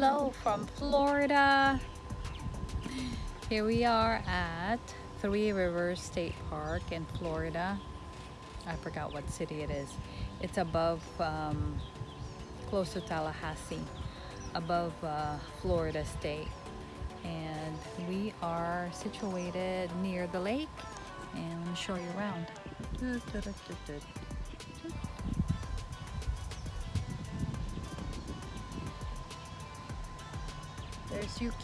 Hello from Florida. Here we are at Three Rivers State Park in Florida. I forgot what city it is. It's above, um, close to Tallahassee, above uh, Florida State. And we are situated near the lake. And let me show you around. There's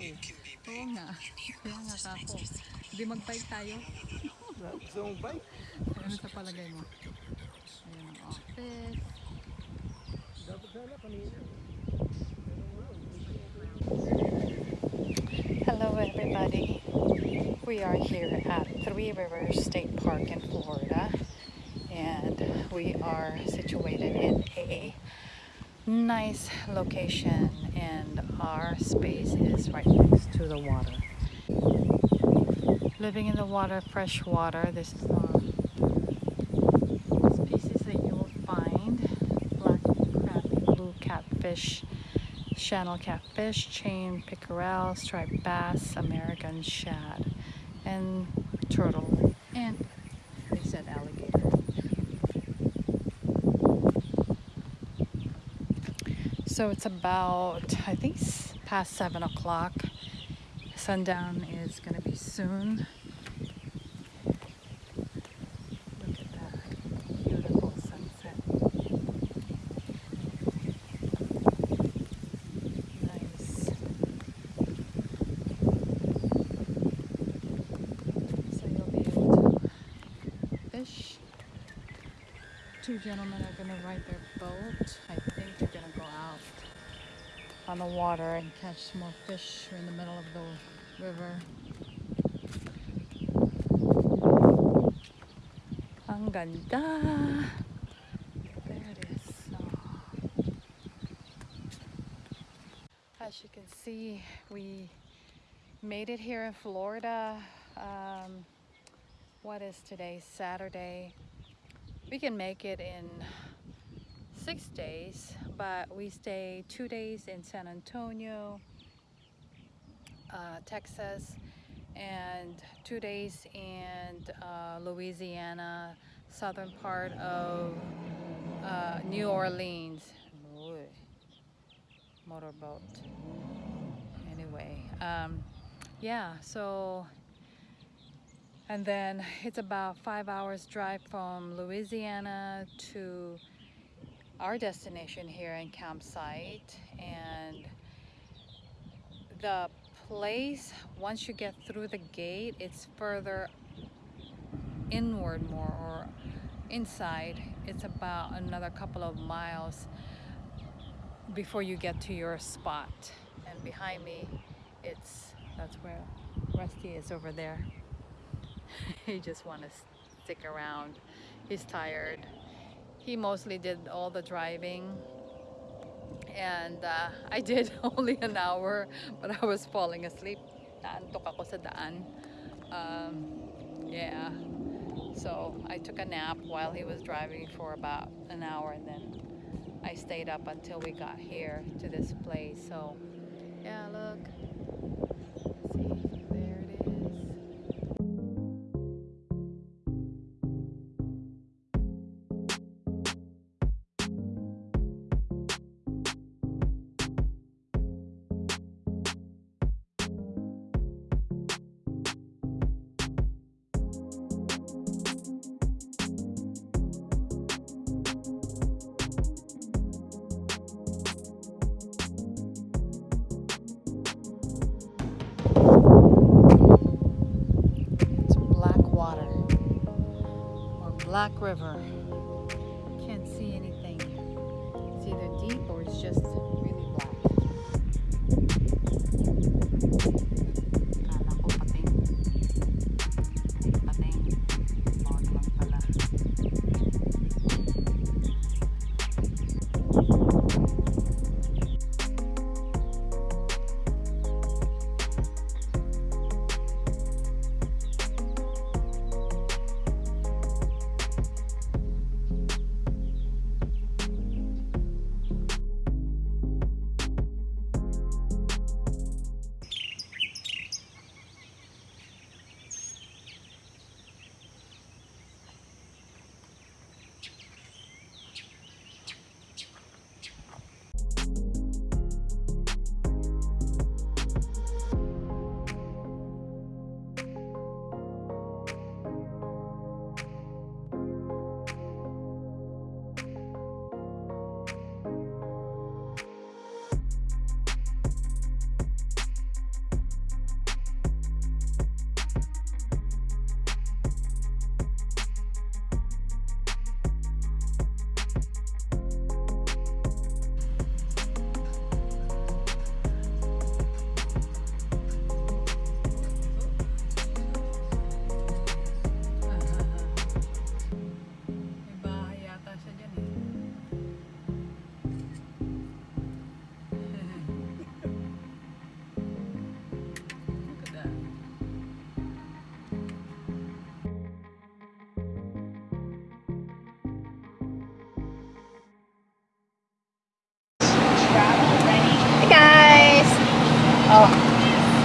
Oo nga. Kaya nga ka. Hindi mag-bike tayo. Gusto mong bike? Ano sa palagay mo? Ayan ang oh. office. Dapat sana kanina. Hello everybody. We are here at Three Rivers State Park in Florida and we are situated in a nice location and our space is right next to the water. Living in the water, fresh water, this is um, the species that you will find. Black crappie, blue catfish, channel catfish, chain pickerel, striped bass, American shad, and turtle, and So it's about, I think, past 7 o'clock. Sundown is going to be soon. Beautiful sunset. Nice. So you'll be able to fish. Two gentlemen are going to ride their boat. I on the water and catch some more fish in the middle of the river. Ang ganda! There it is. Oh. As you can see, we made it here in Florida. Um, what is today? Saturday. We can make it in six days, but we stay two days in San Antonio, uh, Texas, and two days in uh, Louisiana, southern part of uh, New Orleans. Uy, Motorboat. Anyway, um, yeah, so and then it's about five hours drive from Louisiana to our destination here in campsite and the place once you get through the gate it's further inward more or inside. It's about another couple of miles before you get to your spot. And behind me it's that's where Rusty is over there. He just want to stick around. He's tired he mostly did all the driving. And uh, I did only an hour but I was falling asleep. Naantok ako sa daan. Um, yeah. So I took a nap while he was driving for about an hour and then I stayed up until we got here to this place. So yeah look. See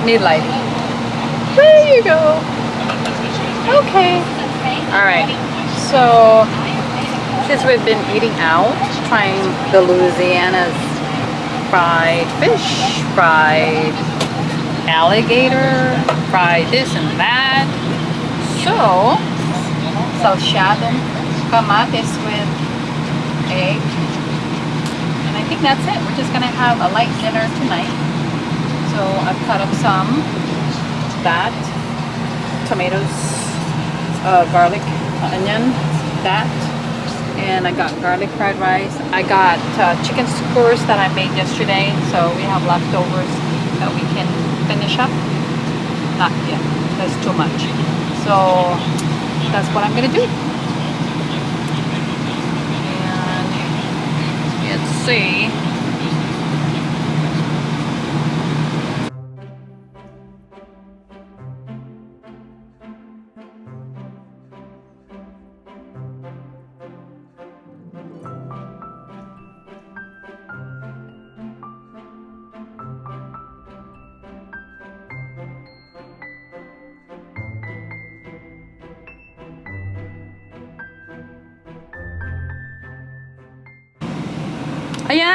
need lighting. There you go. Okay. Alright, so since we've been eating out, trying the Louisiana's fried fish, fried alligator, fried this and that. So, salchado, kamatis with egg. And I think that's it. We're just gonna have a light dinner tonight. So I've cut up some that, tomatoes, uh, garlic, onion, that, and I got garlic fried rice. I got uh, chicken skewers that I made yesterday, so we have leftovers that we can finish up. Not yet, that's too much. So that's what I'm gonna do. And let's see.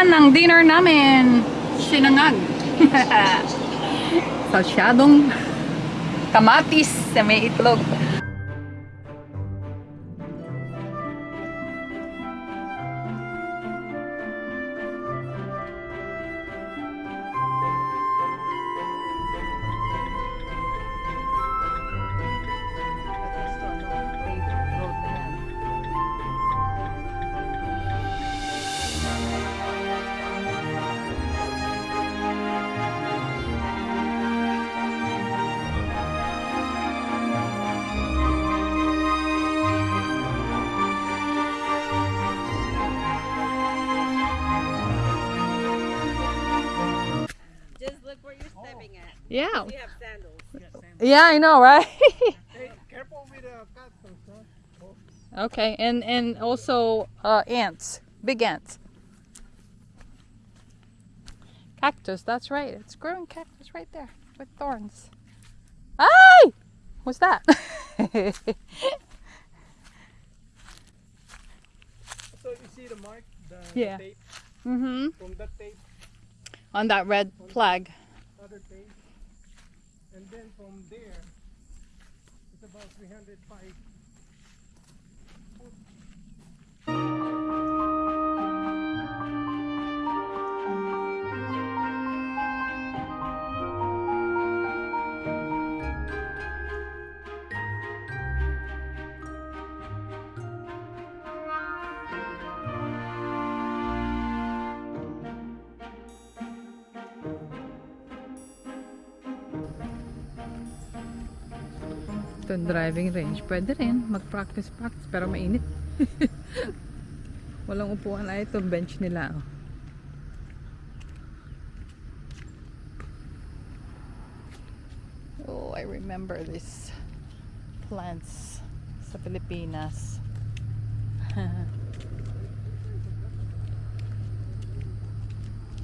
Ayan, ang dinner namin. Sinangag. Salsyadong kamatis na may itlog. Yeah, I know, right? Hey, careful with the cactus, huh? okay, and and also uh, ants, big ants. Cactus, that's right. It's growing cactus right there with thorns. Ay! What's that? So you see the mark, the, Yeah. the tape, mm-hmm. from that tape, On that red flag. other tape, and then from there, it's about 305. Ito yung driving range. Pwede rin. Mag-practice-practice. Pero mainit. Walang upuan. Ay, ito bench nila. Oh. Oh, I remember these plants sa Pilipinas.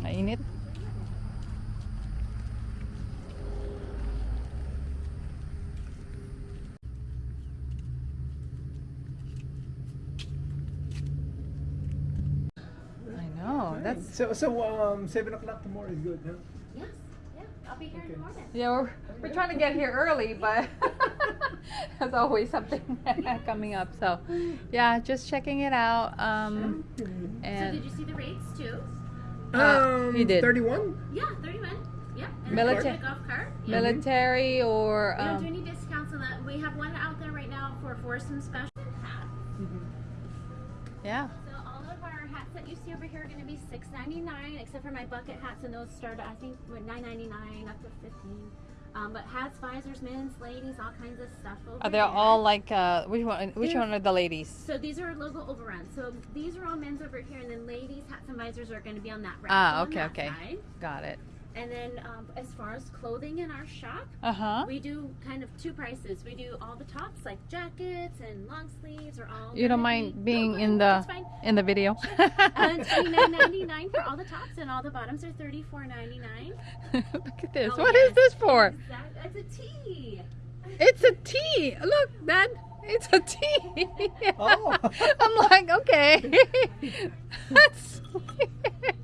Mainit. So, so um, 7 o'clock tomorrow is good, huh? Yes, yeah, I'll be here in the morning. Yeah, we're, we're trying to get here early, but there's always something coming up. So, yeah, just checking it out. Um, So did you see the rates too? Uh, you did. 31? Yeah, 31. Yep. And Milita- then golf cart. Yeah. military or We don't do um, any discounts on that. We have one out there right now for foursome special hat. yeah. You see over here are going to be $6.99, except for my bucket hats, and those start I think with $9.99 up to 15 um, But hats, visors, men's, ladies, all kinds of stuff over Are they all like uh, which one? Which They're- one are the ladies? So these are logo overruns. So these are all men's over here, and then ladies' hats and visors are going to be on that rack. Ah, okay, okay. side. Got it. And then um, as far as clothing in our shop, Uh huh. we do kind of two prices. We do all the tops like jackets and long sleeves are all. You don't mind being No, in the in the video? Uh, Twenty nine ninety nine for all the tops, and all the bottoms are thirty four ninety nine. Look at this. Oh, What is yes. this for? That's a tee. It's a tea. Look, Dad. It's a tea. Oh. I'm like, okay. That's weird.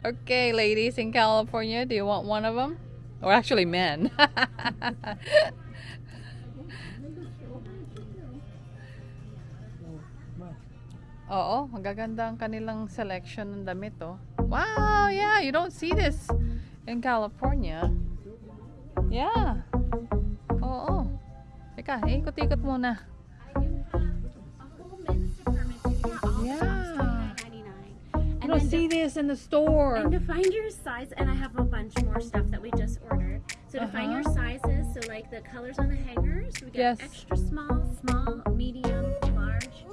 Okay, ladies in California, do you want one of them? Or actually, men. Oo, magaganda ang kanilang selection ng damit, oh. Wow, yeah, you don't see this in California. Yeah. Oo. Teka, ikot-ikot muna. And don't then see to, this in the store. and to find your size, and I have a bunch more stuff that we just ordered. So to find your Uh-huh. sizes, so like the colors on the hangers, we got Yes. extra small, small, medium, large.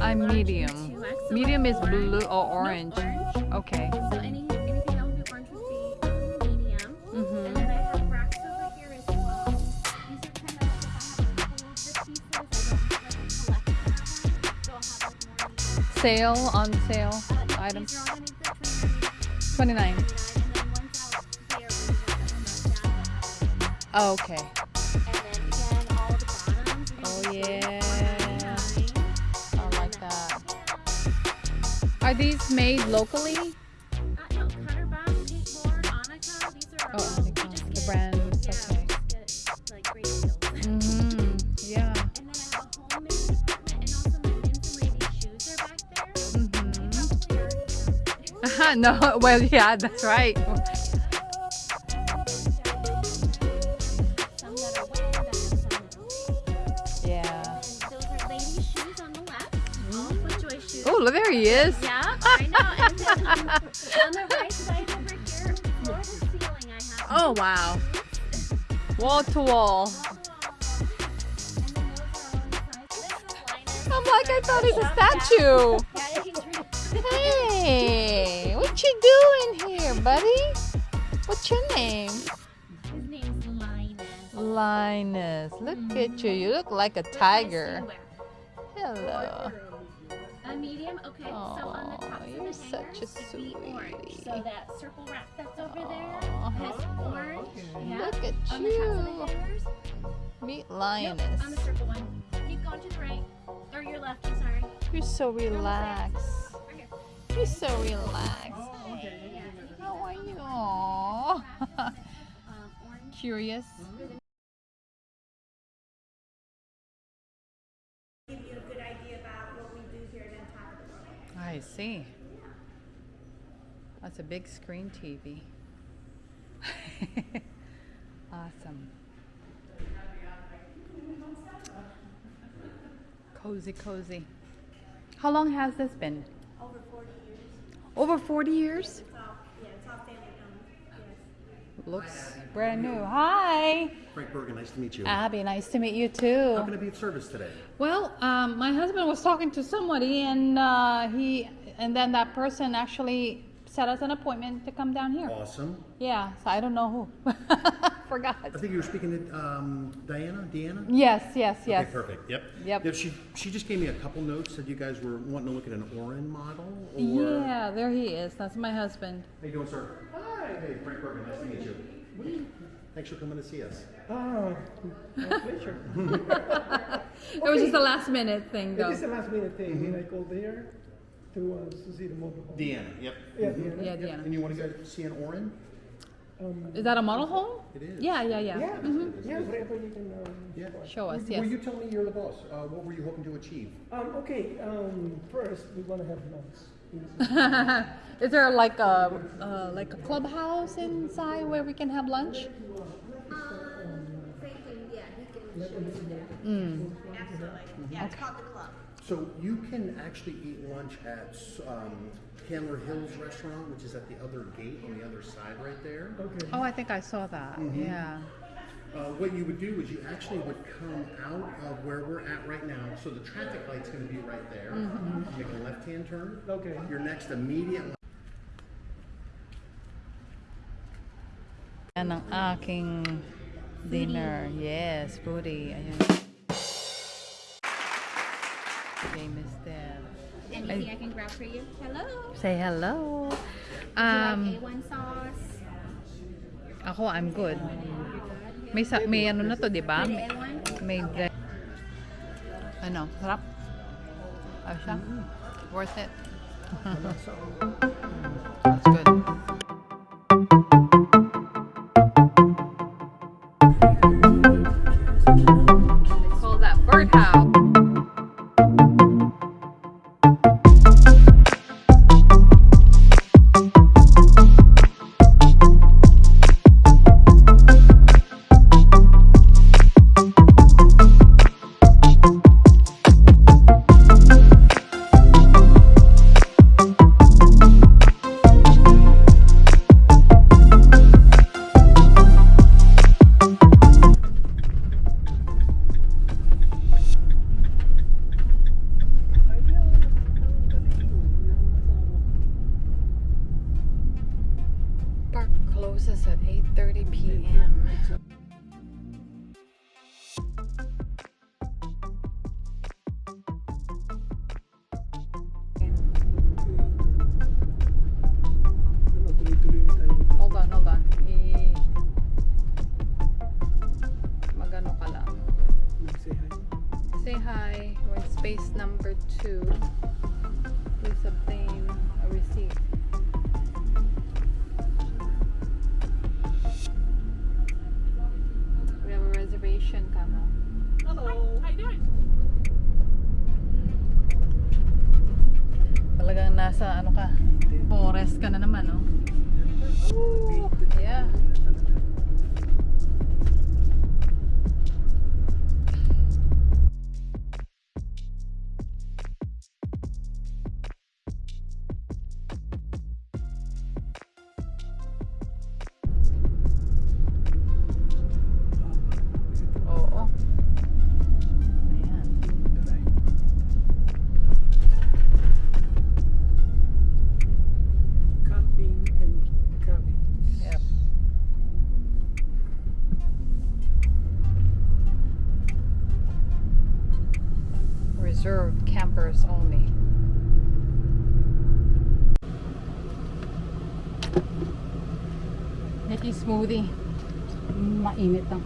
I'm large, medium. Medium is orange- blue or no, orange. orange. Okay. So any anything that would be orange would be um, medium. Mhm. And then I have racks over here as well. These are kind of like if I have the pieces, I don't have like a collection. So I'll have like more. Sale on sale Uh, items. 29. $29. And then one's out there, we're gonna get them like that. Oh, okay. Oh, yeah. I like that. Are these made locally? no, well, yeah, that's right. Some that are wet, and some that are Yeah. And those are ladies' shoes on the left, all FootJoy shoes. Oh, there he is. Yeah, I know. And then um, on, the right side over here, floor to ceiling, I have. Oh, wow. Wall to wall. I'm like, I thought it's a statue. Yeah, he's really. Hey, buddy? What's your name? His name's Linus. Linus. Look mm-hmm. at you. You look like a tiger. Hello. A medium, okay. so on the top you're the such a hangers, orange. sweetie. So that circle wrap that's over there has orange. Yeah. Look at on the top of the you. hangers. Meet Nope, Linus. on the circle one. Keep going to the right. Or your left, I'm sorry. You're so relaxed. Right. You're so relaxed. Oh, yeah, and road. I see. That's a big screen TV. awesome. Cozy, cozy. How long has this been? Over 40 years. Over 40 years? It's all, yeah, it's all family owned. Yes. Looks brand new. Hi, Frank Bergen, nice to meet you. Abby. Nice to meet you too. How can I be of service today? Well, um, my husband was talking to somebody, and uh, he, and then that person actually set us an appointment to come down here. Awesome. Yeah, so I don't know who. Forgot. I think you were speaking to um, Diana, Deanna? Yes, yes, yes. Okay, perfect. Yep. Yep. Yeah, she, she just gave me a couple notes, said you guys were wanting to look at an Orin model, or? Yeah, there he is. That's my husband. How you doing, sir? Hi. Hey, Frank Bergen, nice to meet you. Thanks for coming to see us. Ah, my pleasure. It was just a last minute thing, It though. is a last minute thing, and I called there to, uh, to see the motorhome. Deanna, yep. Yeah, Deanna. Yeah, And you want to go see an Orin? Um, Is that a model home? It is. Yeah, yeah, yeah. yeah, Mhm. yeah, whatever you can, um, Yeah. Show us, Well, yes. you tell me you're the boss. Uh, what were you hoping to achieve? Um, okay, um, first, we wanna have lunch. Is there like a uh, like a clubhouse inside where we can have lunch? Mm. Absolutely. Yeah, it's called the club. So you can actually eat lunch at um, Candler Hills Restaurant, which is at the other gate on the other side right there. Okay. Oh, I think I saw that. Yeah. Uh, what you would do is you actually would come out of where we're at right now. So the traffic light's going to be right there. Make a left-hand turn. Okay. Your next immediate Yan ang aking dinner. Yes, foodie. Ayan. Okay, Mister. Anything I can grab for you? Hello. Say hello. Do Um, you like A1 sauce? ako, I'm good. Good. May, sa, may ano na to, di ba? May, A1? may ano, sarap. Ayos siya. Worth it. That's good.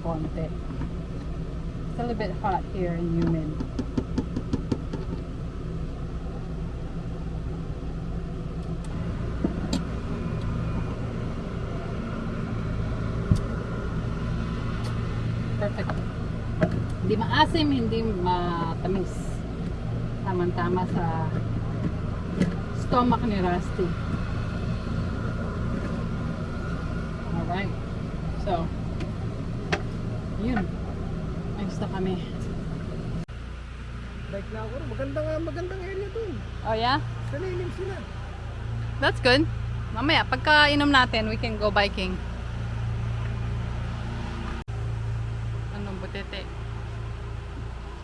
Konti. It's a little bit hot here and humid. Perfect. Hindi maasim, hindi matamis. Tama-tama sa stomach ni Rusty. Alright. So, yun. Ayos na kami. Bike na ako. Magandang, magandang area dun. Oh yeah? Salilim sila. That's good. Mamaya, pagka inom natin, we can go biking. Anong butete?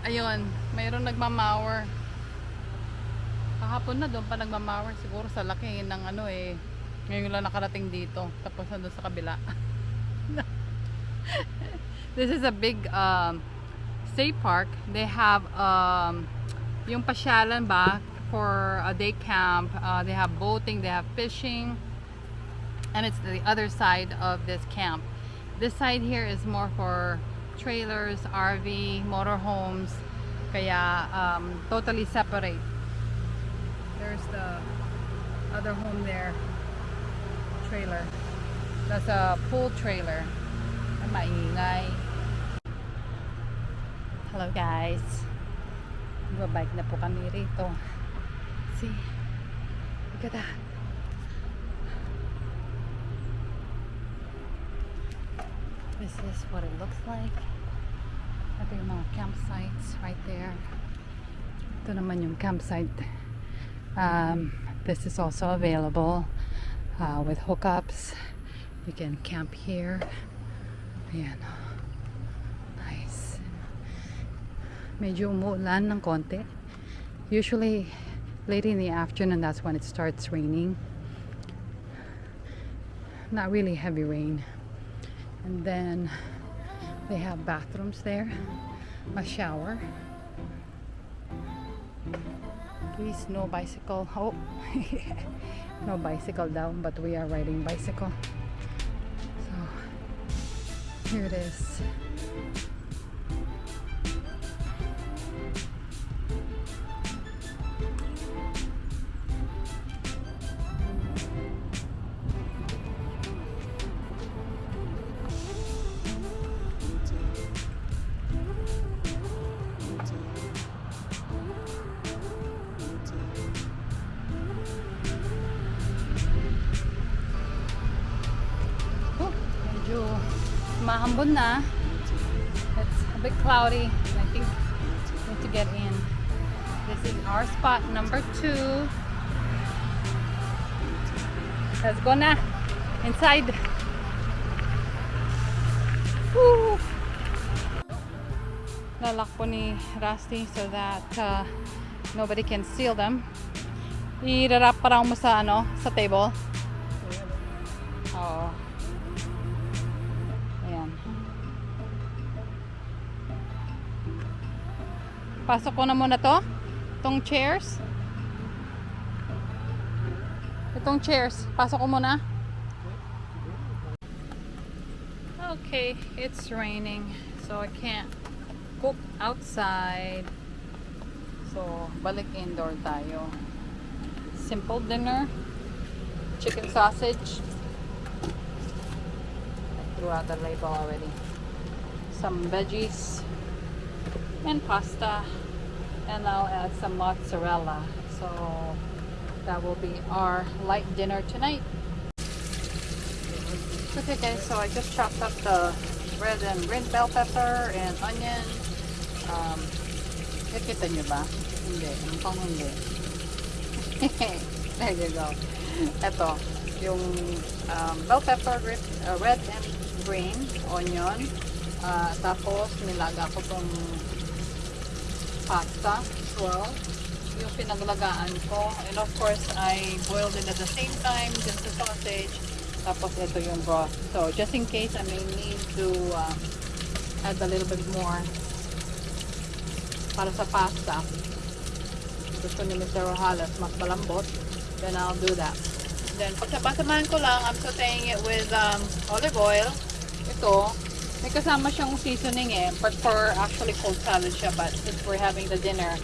Ayun, mayroong nagmamawer. Kahapon na doon pa nagmamawer. Siguro sa laki ng ano eh. Ngayon lang nakarating dito. Tapos nandun sa kabila. This is a big um, state park. They have um, yung pasyalan ba for a day camp. Uh, they have boating, they have fishing. And it's the other side of this camp. This side here is more for trailers, RV, motorhomes. Kaya um, totally separate. There's the other home there. Trailer. That's a pool trailer. Ay, maingay. Hello guys. Magbabike na po kami rito. See? Look at that. This is what it looks like. Ito yung mga campsites right there. Ito naman yung campsite. Um, this is also available uh, with hookups. You can camp here. Ayan. Nice. Medyo umuulan ng konti. Usually, late in the afternoon, that's when it starts raining. Not really heavy rain. And then they have bathrooms there, a shower. Please, no bicycle. Oh, no bicycle down, but we are riding bicycle. So here it is. Mahambon na. It's a bit cloudy. and I think we need to get in. This is our spot number two. Let's go now Inside. Woo! Lalak po ni Rusty so that uh, nobody can steal them. Irarap pa raw mo sa ano, sa table. Pasok ko na muna to. Itong chairs. Itong chairs. Pasok ko muna. Okay, it's raining. So I can't cook outside. So, balik indoor tayo. Simple dinner. Chicken sausage. I threw out the label already. Some veggies. And pasta. And I'll add some mozzarella. So, that will be our light dinner tonight. Okay guys, so I just chopped up the red and green bell pepper and onion. Um, nakita nyo ba? Hindi. Mukhang hindi. there you go. Ito, yung um, bell pepper, red, uh, red and green onion. Uh, tapos, nilaga ko tong pasta, swirl. Yung pinaglagaan ko. And of course, I boiled it at the same time, just the sausage. Tapos, ito yung broth. So, just in case I may need to uh, add a little bit more para sa pasta. Gusto ni Mr. Rojalas mas malambot. Then I'll do that. Then pagsabasamahan ko lang, I'm sauteing it with um, olive oil. Ito, may kasama siyang seasoning eh. But for actually cold salad siya. But since we're having the dinner,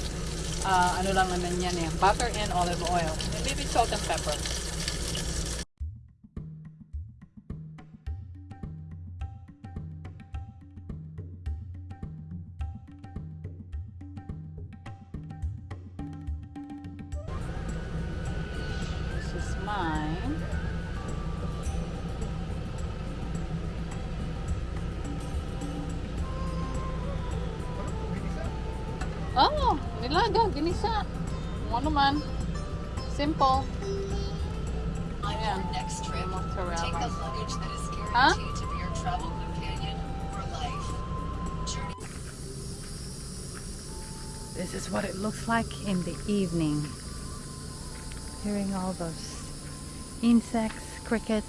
uh, ano lang naman yan eh. Butter and olive oil. And maybe salt and pepper. Oh, nilaga, ginisa. Ano naman. Simple. On Yeah. your next trip, Mozzarella. take the luggage that is guaranteed Huh? to be your travel companion for life. Journey This is what it looks like in the evening. Hearing all those insects, crickets.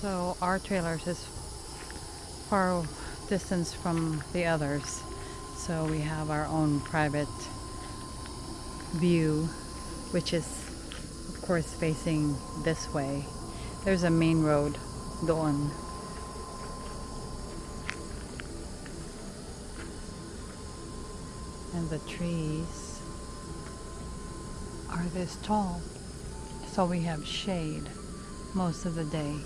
So our trailers is far distance from the others. So we have our own private view, which is of course facing this way. There's a main road doon. And the trees are this tall. So we have shade most of the day.